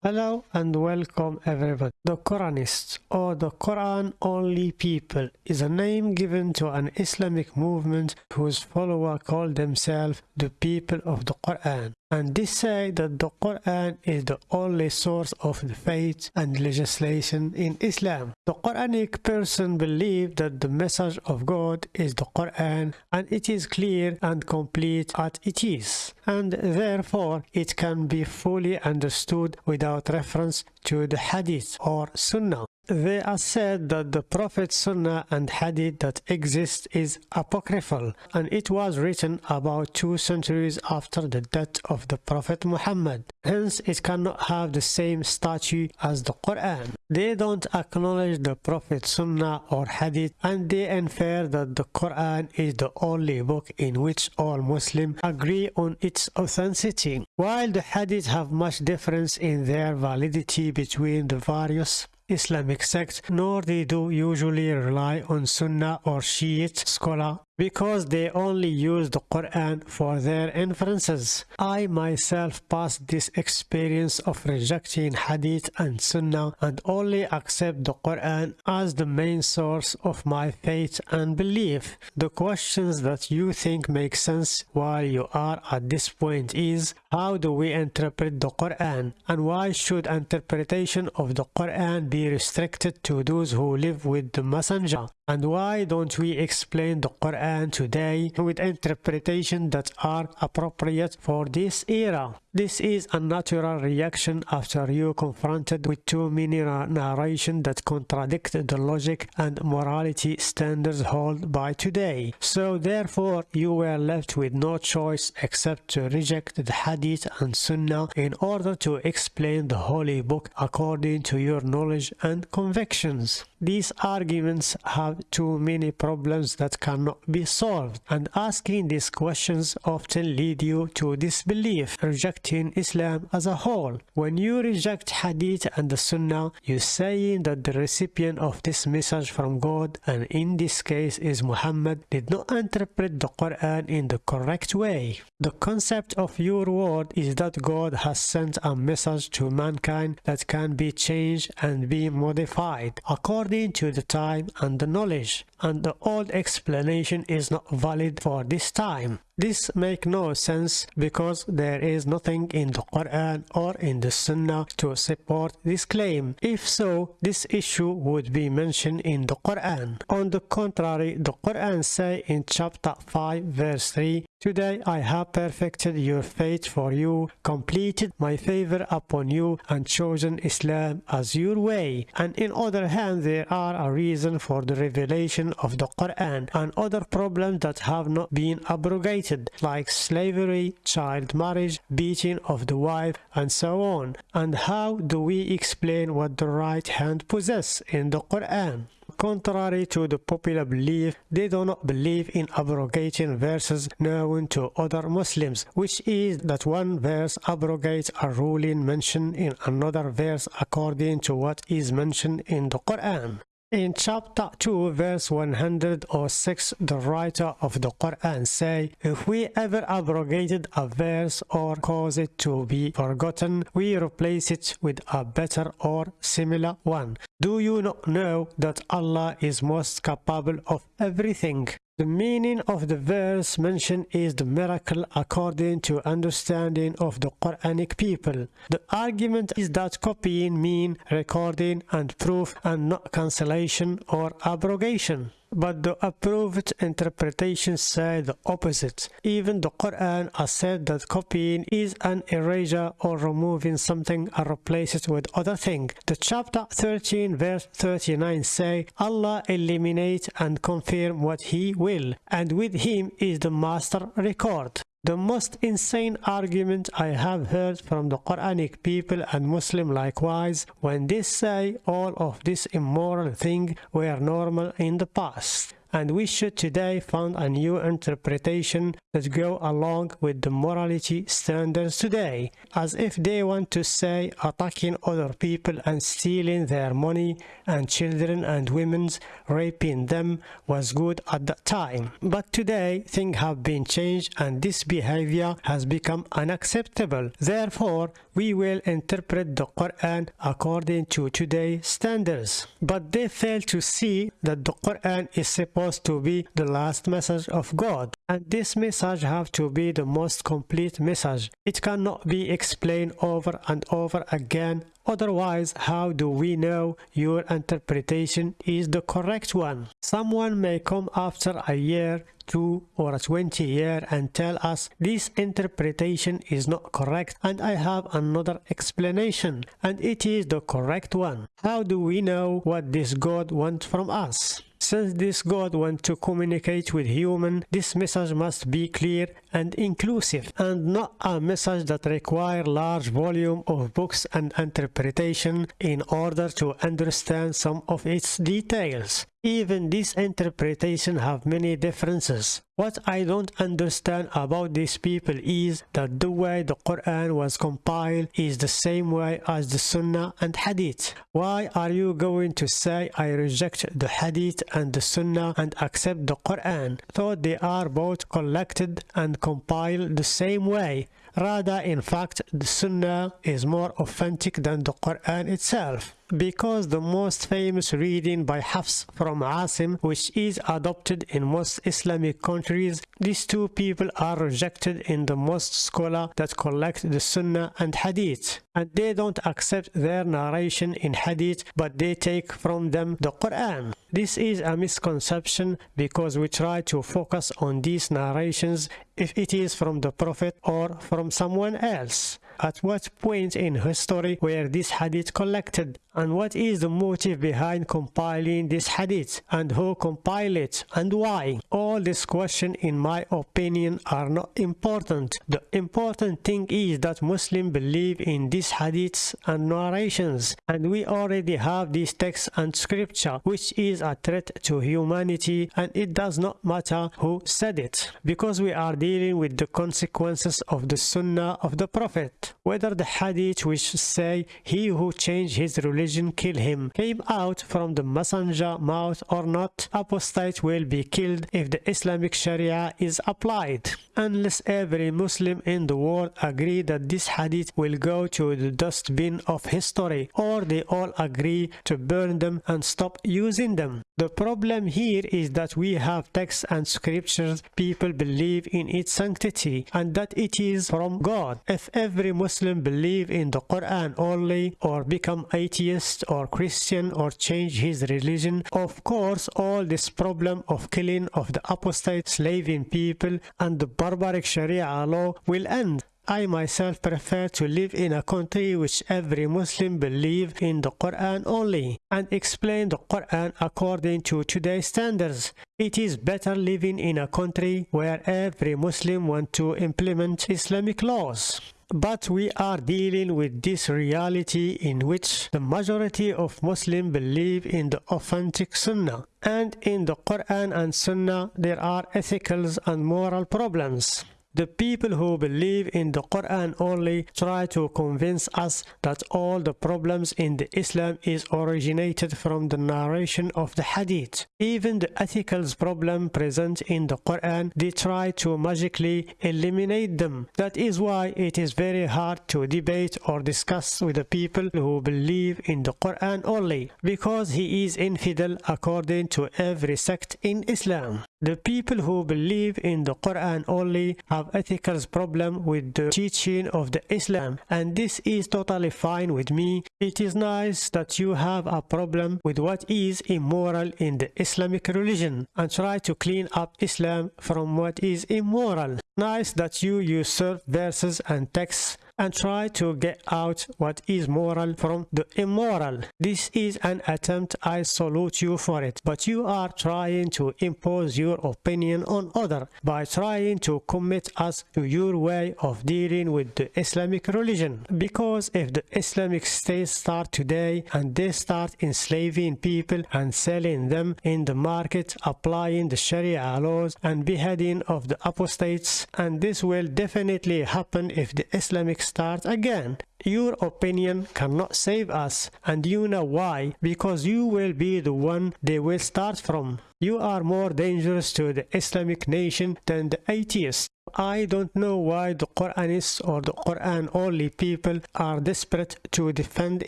Hello and welcome everybody. The Quranists or the Quran only people is a name given to an Islamic movement whose followers call themselves the people of the Quran. And they say that the Quran is the only source of the faith and legislation in Islam. The Quranic person believes that the message of God is the Quran and it is clear and complete as it is. And therefore it can be fully understood without reference to the Hadith or Sunnah. They are said that the Prophet's Sunnah and Hadith that exist is apocryphal and it was written about two centuries after the death of the Prophet Muhammad. Hence it cannot have the same stature as the Quran. They don't acknowledge the Prophet's Sunnah or Hadith and they infer that the Quran is the only book in which all Muslims agree on its authenticity. While the Hadith have much difference in their validity between the various Islamic sects, nor they do usually rely on Sunni or Shiite scholar because they only use the Quran for their inferences. I myself passed this experience of rejecting Hadith and Sunnah and only accept the Quran as the main source of my faith and belief. The questions that you think make sense while you are at this point is how do we interpret the Quran and why should interpretation of the Quran be restricted to those who live with the messenger and why don't we explain the Quran today with interpretation that are appropriate for this era this is a natural reaction after you confronted with too many narrations that contradict the logic and morality standards held by today. So therefore you were left with no choice except to reject the Hadith and Sunnah in order to explain the holy book according to your knowledge and convictions. These arguments have too many problems that cannot be solved and asking these questions often lead you to disbelief, rejecting in Islam as a whole. When you reject Hadith and the Sunnah, you're saying that the recipient of this message from God, and in this case is Muhammad, did not interpret the Quran in the correct way. The concept of your word is that God has sent a message to mankind that can be changed and be modified according to the time and the knowledge, and the old explanation is not valid for this time. This make no sense because there is nothing in the Quran or in the Sunnah to support this claim. If so, this issue would be mentioned in the Quran. On the contrary, the Quran say in chapter 5 verse 3 Today I have perfected your faith for you, completed my favor upon you, and chosen Islam as your way. And in other hand, there are a reason for the revelation of the Quran and other problems that have not been abrogated, like slavery, child marriage, beating of the wife, and so on. And how do we explain what the right hand possesses in the Quran? Contrary to the popular belief, they do not believe in abrogating verses known to other Muslims, which is that one verse abrogates a ruling mentioned in another verse according to what is mentioned in the Quran. In chapter 2 verse 106 the writer of the Quran say if we ever abrogated a verse or cause it to be forgotten we replace it with a better or similar one. Do you not know that Allah is most capable of everything? The meaning of the verse mentioned is the miracle according to understanding of the Quranic people. The argument is that copying mean recording and proof and not cancellation or abrogation. But the approved interpretations say the opposite. Even the Quran has said that copying is an erasure or removing something and replace it with other thing. The chapter 13 verse 39 say Allah eliminate and confirm what he will and with him is the master record. The most insane argument I have heard from the Quranic people and Muslim likewise when they say all of this immoral thing were normal in the past. And we should today find a new interpretation that go along with the morality standards today, as if they want to say attacking other people and stealing their money and children and women's raping them was good at that time. But today things have been changed and this behavior has become unacceptable. Therefore, we will interpret the Quran according to today's standards. But they fail to see that the Quran is supposed to be the last message of God. And this message have to be the most complete message. It cannot be explained over and over again Otherwise, how do we know your interpretation is the correct one? Someone may come after a year, two or 20 year and tell us this interpretation is not correct and I have another explanation and it is the correct one. How do we know what this God wants from us? Since this God wants to communicate with human, this message must be clear and inclusive and not a message that require large volume of books and interpretation in order to understand some of its details. Even this interpretation have many differences. What I don't understand about these people is that the way the Quran was compiled is the same way as the Sunnah and Hadith. Why are you going to say I reject the Hadith and the Sunnah and accept the Quran? though they are both collected and compiled the same way. Rather, in fact, the Sunnah is more authentic than the Quran itself because the most famous reading by Hafs from Asim which is adopted in most Islamic countries these two people are rejected in the most scholar that collect the Sunnah and Hadith. And they don't accept their narration in Hadith but they take from them the Quran. This is a misconception because we try to focus on these narrations if it is from the Prophet or from someone else at what point in history were these hadith collected? And what is the motive behind compiling this hadith? And who compiled it? And why? All these questions in my opinion are not important. The important thing is that Muslims believe in these hadiths and narrations. And we already have these texts and scripture which is a threat to humanity and it does not matter who said it. Because we are dealing with the consequences of the sunnah of the Prophet whether the hadith which say he who changed his religion kill him came out from the messenger mouth or not apostate will be killed if the Islamic Sharia is applied unless every Muslim in the world agree that this hadith will go to the dustbin of history or they all agree to burn them and stop using them. The problem here is that we have texts and scriptures people believe in its sanctity and that it is from God. If every Muslim believe in the Quran only or become atheist or Christian or change his religion, of course all this problem of killing of the apostate slaving people and the barbaric Sharia law will end. I myself prefer to live in a country which every Muslim believe in the Quran only and explain the Quran according to today's standards. It is better living in a country where every Muslim want to implement Islamic laws. But we are dealing with this reality in which the majority of Muslims believe in the authentic Sunnah. And in the Quran and Sunnah there are ethical and moral problems. The people who believe in the Quran only try to convince us that all the problems in the Islam is originated from the narration of the Hadith. Even the ethical problem present in the Quran, they try to magically eliminate them. That is why it is very hard to debate or discuss with the people who believe in the Quran only, because he is infidel according to every sect in Islam. The people who believe in the Quran only have ethical problem with the teaching of the Islam and this is totally fine with me. It is nice that you have a problem with what is immoral in the Islamic religion and try to clean up Islam from what is immoral. Nice that you certain verses and texts and try to get out what is moral from the immoral. This is an attempt, I salute you for it, but you are trying to impose your opinion on other by trying to commit us to your way of dealing with the Islamic religion. Because if the Islamic State start today and they start enslaving people and selling them in the market, applying the Sharia laws and beheading of the apostates, and this will definitely happen if the Islamic start again. Your opinion cannot save us, and you know why, because you will be the one they will start from. You are more dangerous to the Islamic nation than the atheists. I don't know why the Quranists or the Quran only people are desperate to defend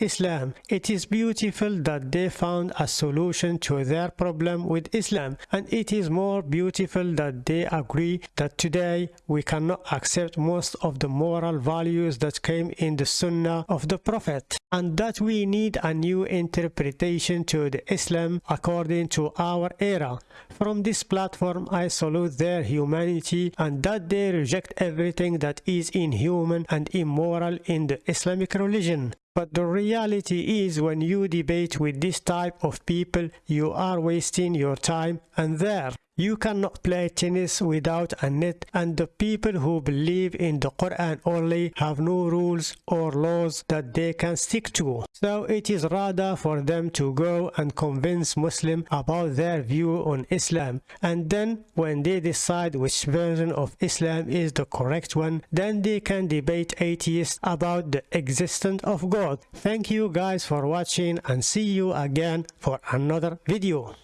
Islam. It is beautiful that they found a solution to their problem with Islam and it is more beautiful that they agree that today we cannot accept most of the moral values that came in the Sunnah of the Prophet and that we need a new interpretation to the Islam according to our era. From this platform I salute their humanity and that they reject everything that is inhuman and immoral in the Islamic religion. But the reality is when you debate with this type of people, you are wasting your time and there. You cannot play tennis without a net and the people who believe in the Quran only have no rules or laws that they can stick to. So it is rather for them to go and convince Muslim about their view on Islam and then when they decide which version of Islam is the correct one, then they can debate atheists about the existence of God. Thank you guys for watching and see you again for another video.